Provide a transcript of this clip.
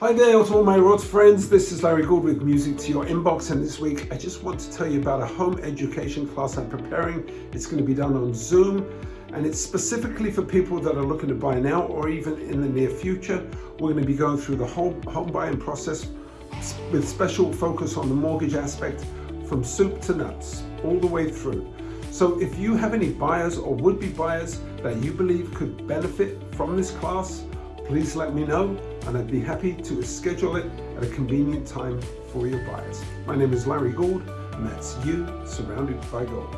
Hi there to all my Rods friends, this is Larry Gould with Music to Your Inbox and this week I just want to tell you about a home education class I'm preparing. It's going to be done on Zoom and it's specifically for people that are looking to buy now or even in the near future. We're going to be going through the whole home buying process with special focus on the mortgage aspect from soup to nuts, all the way through. So if you have any buyers or would-be buyers that you believe could benefit from this class, please let me know and I'd be happy to schedule it at a convenient time for your buyers. My name is Larry Gould and that's you surrounded by gold.